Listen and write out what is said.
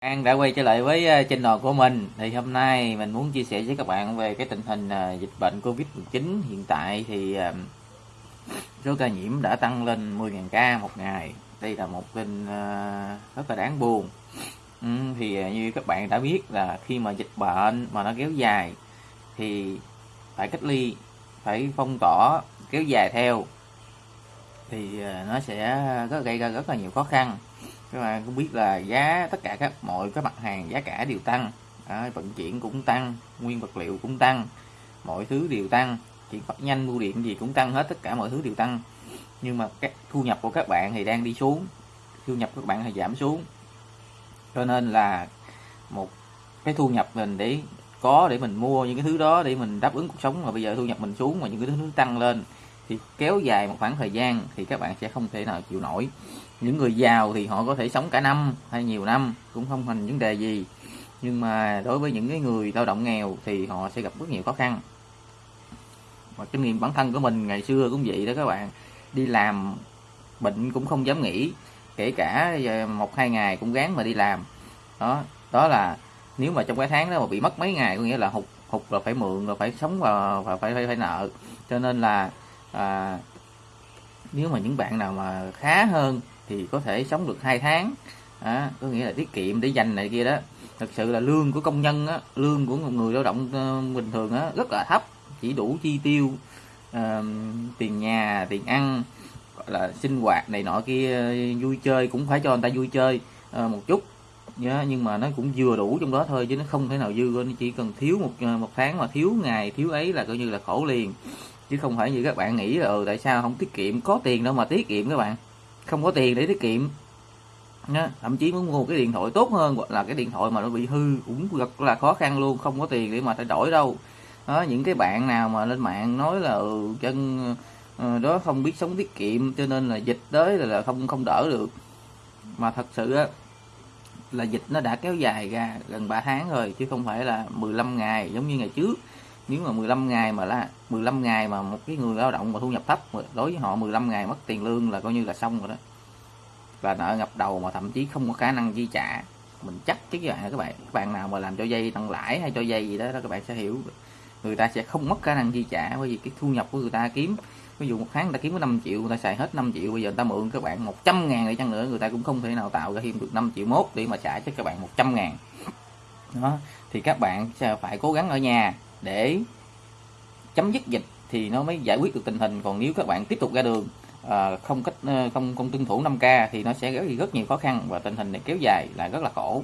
An đã quay trở lại với trên channel của mình. Thì hôm nay mình muốn chia sẻ với các bạn về cái tình hình ờ, dịch bệnh Covid-19 hiện tại. Thì ờ, số ca nhiễm đã tăng lên 10.000 ca một ngày. Đây là một tin rất là đáng buồn. Ừ, thì như các bạn đã biết là khi mà dịch bệnh mà nó kéo dài thì phải cách ly, phải phong tỏa, kéo dài theo. Thì nó sẽ gây ra rất là nhiều khó khăn các bạn cũng biết là giá tất cả các mọi các mặt hàng giá cả đều tăng. À, vận chuyển cũng tăng nguyên vật liệu cũng tăng mọi thứ đều tăng. Chỉ phát nhanh bưu điện gì cũng tăng hết tất cả mọi thứ đều tăng. Nhưng mà các thu nhập của các bạn thì đang đi xuống thu nhập của các bạn thì giảm xuống. Cho nên là một cái thu nhập mình để có để mình mua những cái thứ đó để mình đáp ứng cuộc sống. Mà bây giờ thu nhập mình xuống mà những cái thứ tăng lên thì kéo dài một khoảng thời gian thì các bạn sẽ không thể nào chịu nổi. Những người giàu thì họ có thể sống cả năm hay nhiều năm cũng không thành vấn đề gì. Nhưng mà đối với những cái người lao động nghèo thì họ sẽ gặp rất nhiều khó khăn. Và kinh nghiệm bản thân của mình ngày xưa cũng vậy đó các bạn. Đi làm bệnh cũng không dám nghỉ. Kể cả ờ, một hai ngày cũng gán mà đi làm. Đó đó là nếu mà trong cái tháng đó mà bị mất mấy ngày có nghĩa là hụt hụt là phải mượn rồi phải sống và, và phải, phải phải nợ. Cho nên là à, nếu mà những bạn nào mà khá hơn thì có thể sống được hai tháng. À, có nghĩa là tiết kiệm để dành này kia đó. Thực sự là lương của công nhân á, lương của một người lao động uh, bình thường á, rất là thấp chỉ đủ chi tiêu uh, tiền nhà tiền ăn gọi là sinh hoạt này nọ kia vui chơi cũng phải cho người ta vui chơi uh, một chút. Nhá nhưng mà nó cũng vừa đủ trong đó thôi chứ nó không thể nào dư nó chỉ cần thiếu một một tháng mà thiếu ngày thiếu ấy là coi như là khổ liền chứ không phải như các bạn nghĩ là ừ, tại sao không tiết kiệm? Có tiền đâu mà tiết kiệm các bạn. Không có tiền để tiết kiệm. Nha. thậm chí muốn mua cái điện thoại tốt hơn hoặc là cái điện thoại mà nó bị hư cũng rất là khó khăn luôn không có tiền để mà thay đổi đâu. Đó những cái bạn nào mà lên mạng nói là ừ, chân ờ, đó không biết sống tiết kiệm cho nên là dịch tới là, là không không đỡ được. Mà thật sự á là dịch nó đã kéo dài ra gần 3 tháng rồi chứ không phải là 15 ngày giống như ngày trước nếu mà 15 ngày mà là 15 ngày mà một cái người lao động mà thu nhập thấp đối với họ 15 ngày mất tiền lương là coi như là xong rồi đó. Là nợ ngập đầu mà thậm chí không có khả năng chi trả. Mình chắc chứ các bạn các bạn các bạn nào mà làm cho dây tăng lãi hay cho dây gì đó, đó các bạn sẽ hiểu. Người ta sẽ không mất khả năng chi trả bởi vì cái thu nhập của người ta kiếm ví dụ một tháng người ta kiếm có 5 triệu người ta xài hết 5 triệu bây giờ người ta mượn các bạn 100 ngàn để chăng nữa người ta cũng không thể nào tạo ra thêm được 5 triệu mốt để mà trả cho các bạn 100 ngàn. Đó thì các bạn sẽ phải cố gắng ở nhà để chấm dứt dịch thì nó mới giải quyết được tình hình. Còn nếu các bạn tiếp tục ra đường à, không cách ờ, không không tuân thủ 5 k thì nó sẽ gây rất nhiều khó khăn và tình hình này kéo dài là rất là khổ.